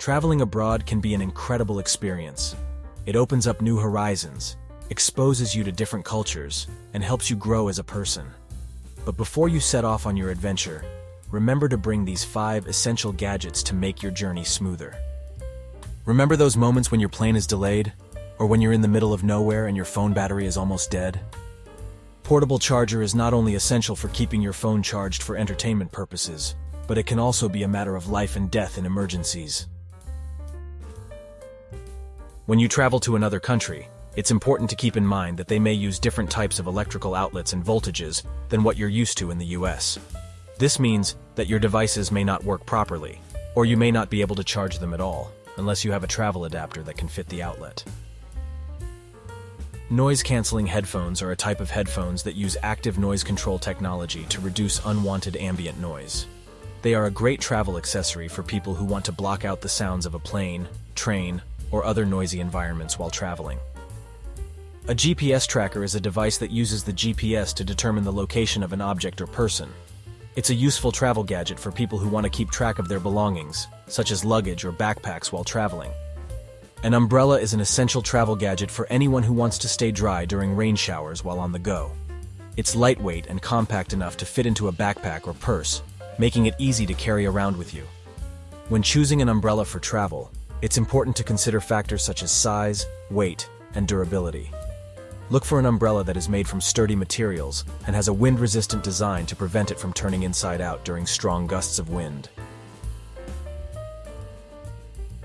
Traveling abroad can be an incredible experience. It opens up new horizons, exposes you to different cultures, and helps you grow as a person. But before you set off on your adventure, remember to bring these five essential gadgets to make your journey smoother. Remember those moments when your plane is delayed? Or when you're in the middle of nowhere and your phone battery is almost dead? Portable charger is not only essential for keeping your phone charged for entertainment purposes, but it can also be a matter of life and death in emergencies. When you travel to another country, it's important to keep in mind that they may use different types of electrical outlets and voltages than what you're used to in the US. This means that your devices may not work properly, or you may not be able to charge them at all, unless you have a travel adapter that can fit the outlet. Noise-canceling headphones are a type of headphones that use active noise control technology to reduce unwanted ambient noise. They are a great travel accessory for people who want to block out the sounds of a plane, train, or other noisy environments while traveling. A GPS tracker is a device that uses the GPS to determine the location of an object or person. It's a useful travel gadget for people who want to keep track of their belongings, such as luggage or backpacks while traveling. An umbrella is an essential travel gadget for anyone who wants to stay dry during rain showers while on the go. It's lightweight and compact enough to fit into a backpack or purse, making it easy to carry around with you. When choosing an umbrella for travel, it's important to consider factors such as size, weight, and durability. Look for an umbrella that is made from sturdy materials and has a wind-resistant design to prevent it from turning inside out during strong gusts of wind.